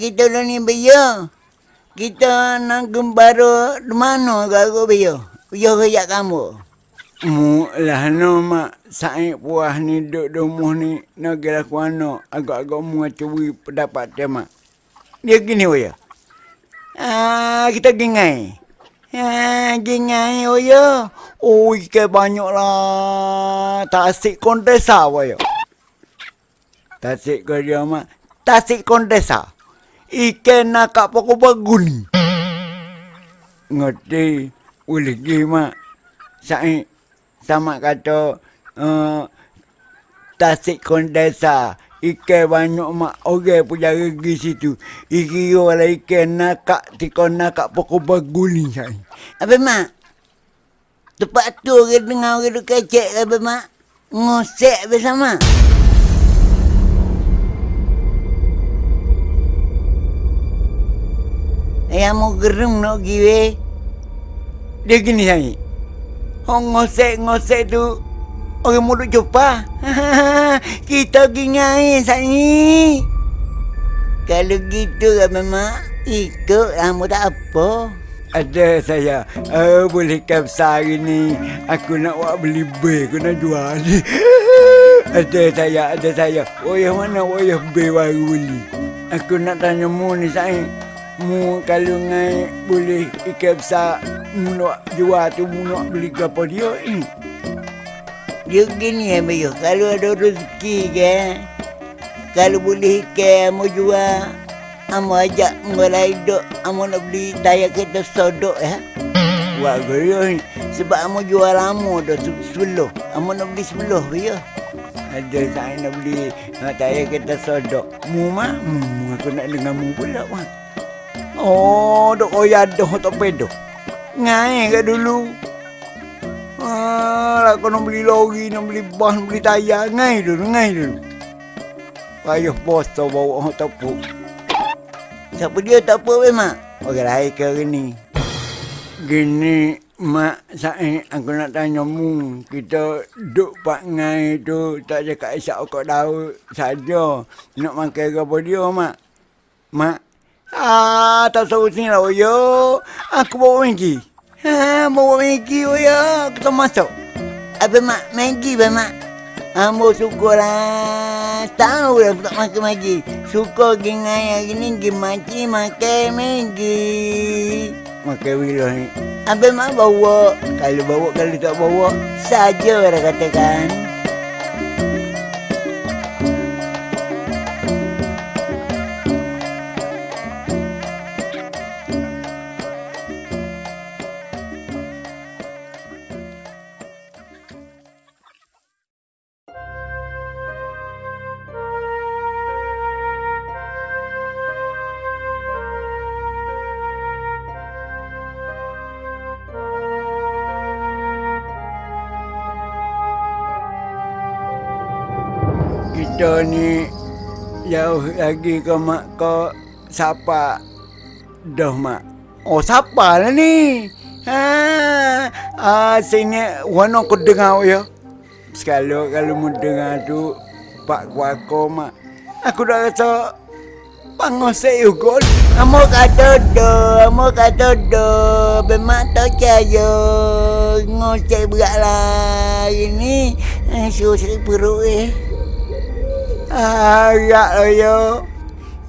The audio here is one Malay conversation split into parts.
Kita lah ni Bio. Kita nak gembara di mana kau Bio? Bio kerja kamu. Mu lah no mak saya puah ni duk rumah ni nak gerak kuano agak-agak cuwi pendapat dia mak. Dia gini ya. Ah kita gengai. Ah gengai oh ya. Oh ikan banyak lah. Tasik kondesa ya. Tasik kerja mak. Tasik kondesa. Ikan nak kat pokok baguni. Ngerti. Boleh gimana? Saya sama kata uh, tasik kondesa ikan banyak mak orang punya regi situ iki wala ikan nakak tiko nakak pokok baguli saya Apa mak? Tempat tu orang dengar orang duk kecek apa mak? Ngosek bersama. Ayah mau gerung nak pergi weh. dia gini saya Orang ngosek-ngosek tu Orang mulut jumpa. Kita pergi ngai sani. Kalau gitu kan mak, ikut kamu tak apa. Ada saya. Uh, Boleh kapsa hari ni Aku nak buat beli ber Aku nak jual. Ada saya Ada saya. Wayah mana wayah ber baru beli? Aku nak tanya mu ni saya Mu kalau ngai boleh ikan besar Mu nak jual tu Mu nak beli ke apa dia ni Dia gini ya Bayu, kalau ada rezeki kan. Kalau boleh ikan mau jual. Amo ajak mulai dok, amo nak beli daya kereta sodok ya. Buat gaya ni Sebab amo jual lama dah se- sebelum. Amo nak beli sebelum ya. Ada saya nak beli Nak tanya kita sodok Mu mak Mu aku nak dengar mu pula mak Oh Dok koyak dah tak pedo Ngai kat dulu Ah, kau nak beli lori, nak beli bas, nak beli tayar, ngai dulu, ngai dulu. Payah bos tau bawa orang tepuk. Siapa dia tak apa weh mak? Orang lain ke hari ni? Gini, Mak Said, aku nak tanya mu. Kita duk pak ngai tu, tak cakap isyak kau daun saja. Nak makan ke apa dia, Mak? Mak? Ah, tak tahu sini lah, yo. Aku bawa Maggi. Ha, bawa Maggi, oh ya. Kita masuk. Apa mak? Maggi ba mak? Ambo suka lah. Tahu lah tak makan Maggi. Suka pergi ngai hari ni pergi maci makan Maggi. Makan bila ni. Apa mak bawa? Kalau bawa kalau tak bawa saja orang katakan. Kita ni jauh lagi ke mak ke siapa dah mak. Oh siapa lah ni? Ha, ah sini warna aku dengar ya. Sekali kalau mu dengar tu pak kuako mak. Aku dah rasa pangosek juga. Amo kata do, amo kata do. Memang tak. Ngocek berat lah hari ni. Eh, sakit perut eh. Ah, ya ya.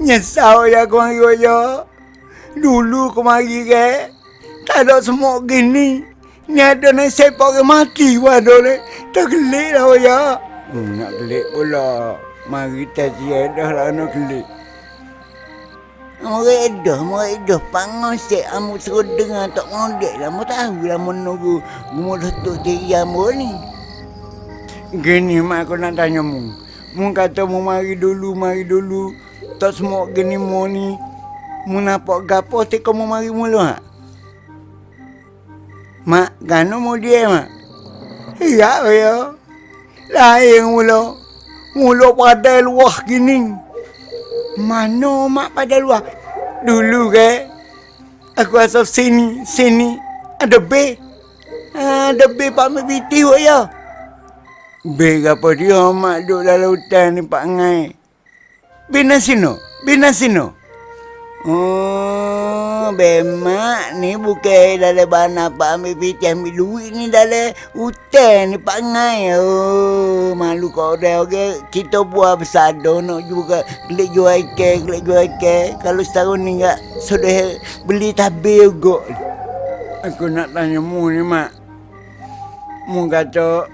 Nyesal ya aku mari ya. Dulu aku mari ke. Tak ada semua gini. Ni ada nak sepak ke mati waduh ni. Tak gelik lah. Hmm, nak gelik pula. Mari tajiah dah lah nak gelik. Amo redah, amo redah. Pangosek amo suruh dengar tak ngondek lah. Amo tahu lah menunggu. Datuk diri amo ni. Gini mak aku nak tanya mu. Mu kata mu mari dulu, mari dulu. Tak semua gini mu ni. Mu nampak gapo tik kau mu mari mulu ha? Mak, gano mu dia mak? Ya, ya. Lain mula. Mula pada luah gini. Mana mak pada luah? Dulu ke? Aku rasa sini, sini. Ada B. Ada B Pak Mebiti ya. Beg apa dia mak duduk dalam hutan ni Pak Ngai. Bina sino. Bina sino. Oh, bemak ni bukan dalam bana apa ambil piti ambil duit ni dalam hutan ni Pak Ngai. Oh, malu kau dah okay. Kita buat besar dah nak juga gelik jual ikan, gelik jual ikan. Kalau setahun ni enggak sudah beli tabir juga. Aku nak tanya mu ni, Mak. Mu kata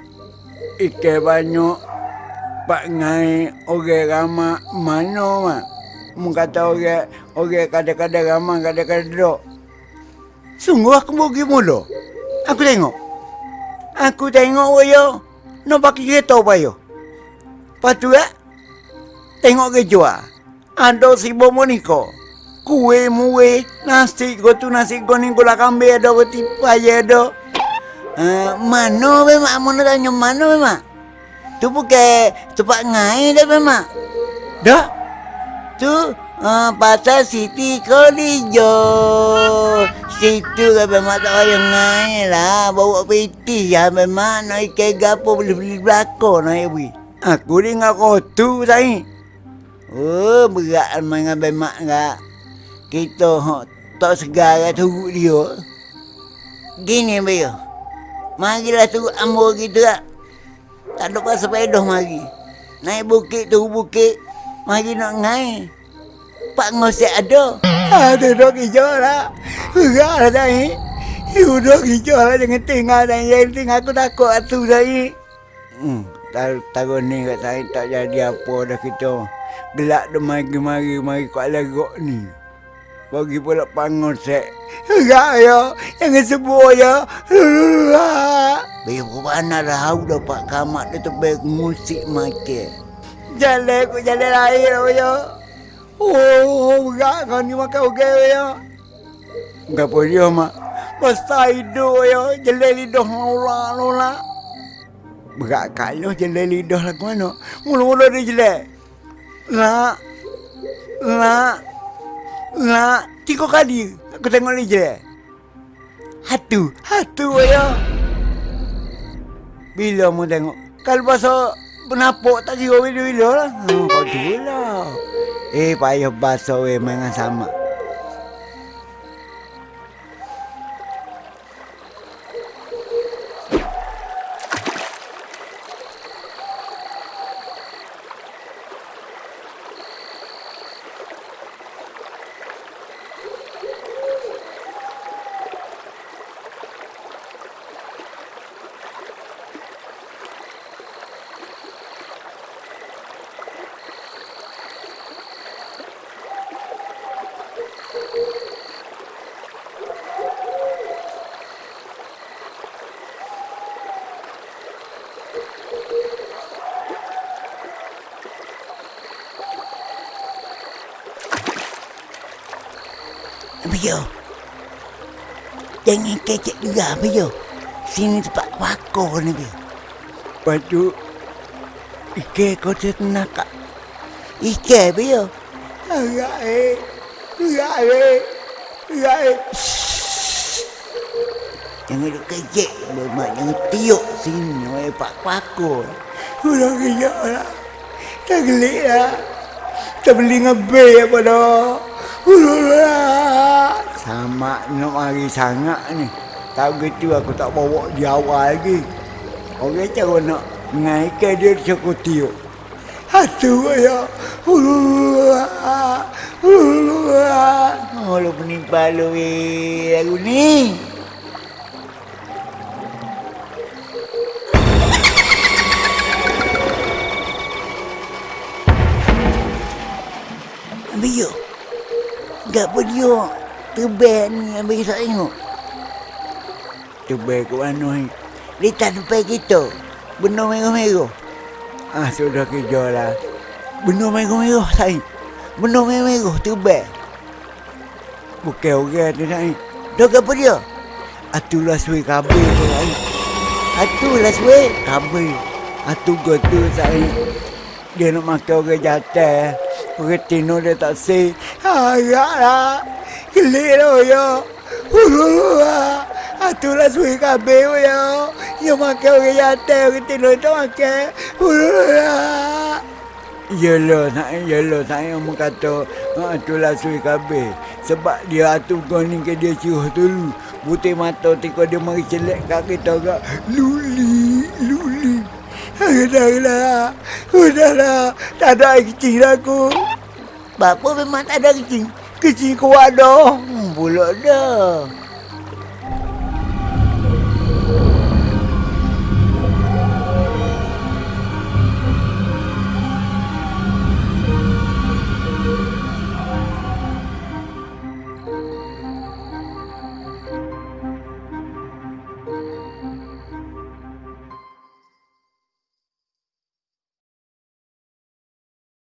ikan banyak Pak Ngai orang ramah mana, Mak? Mu kata orang orang kadang-kadang ramah, kadang-kadang duduk. Sungguh aku pergi mula. Aku tengok. Aku tengok yo. Nak pakai kereta apa yo? Lepas tu eh, tengok ke jual. Ada si Monika. Kue muwe, nasi tu nasi ni gula kambing ada roti paya ada. Uh, mana memang mana tanya mana memang? Tu bukan tempat ngai dah memang. Dah. Tu uh, pasal Siti Kolijo. Situ kan memang tak payah ngai lah. Bawa piti ya memang nak ikan gapo boleh beli belakang nak ibu. Aku dengar kau tu tadi. Oh, berat dengan bemak enggak. Kita tak segar tu dia. Gini bayo. Marilah tu ambo kita tak. Tak ada pasal sepeda mari. Naik bukit tu bukit. Mari nak ngai. Pak ngosek ada. Ada dok hijau lah. Enggak lah tadi. You dok hijau lah jangan tinggal tadi. Jangan tinggal aku takut atu tadi. Hmm, tahun ni kat saya tak jadi apa dah kita. Gelak dah mari-mari mari kat lagok ni. Bagi pula pangosek. Enggak ya. Jangan sebut ya. Biar berpana dah hau dah pak kamak dia tebel musik makan. Jalan aku jalan air ya. Oh, enggak kau ni makan okey ya. Enggak apa dia mak. Masa hidup ya. Jalan lidah nola nola. Berat kalau jalan lidah lah mana. Mula-mula dia jalan. Nak. Nak. Nak. Tiga kali. Aku tengok dia jalan. Hatu. Hatu ya. Bila mu tengok? Kalau pasal penapuk tak kira bila-bila lah. Hmm, kau tu lah. Eh, payah basuh eh, memang sama. Biyo. Jangan kecek juga, Biyo. Sini tempat wako ni. Lepas tu, Ike kau ternak kak. Ike, Biyo. Agak eh. Agak eh. Agak eh. Jangan duk kecek. Lemak jangan tiuk sini. Oleh pak wako. Udah kejap lah. Tak gelik lah. Tak beli ngebe apa dah. Udah lah. Sama nak mari sangat ni. Tak gitu aku tak bawa di awal lagi. Orang cara nak naikkan dia cukup tiup. Hatu ya. Oh, lu penimpa lu, weh. Lagu ni. Biyo. Gak apa dia terbang ni ambil saya tengok. Tebal ke mana ni? Dia depan kita. Benar merah-merah. Ah, sudah kerja lah. Benar merah-merah saya. Benar merah-merah terbang. Bukan orang tu ni. Dah apa dia? Atulah suai kabel tu lah. Atulah suai. Kabel. Atu gotu saya. Dia nak makan orang jatuh. Orang tino dia tak say. Agak lah. Kelik lah ya. Hululah. Atulah suai kabel ya. Dia makan orang jatuh. Orang tino tak makan. Hululah. Yelah, saya yelah saya mau kata ha tu lah sui kabeh. Sebab dia atu kau ni ke dia ciuh dulu. Putih mata tiko dia mari celek kat kita gak. Luli, luli. Udahlah, udahlah. Tak ada kecil aku. Bapa memang tak ada kecil. Kecil dah. Hmm, pula dah.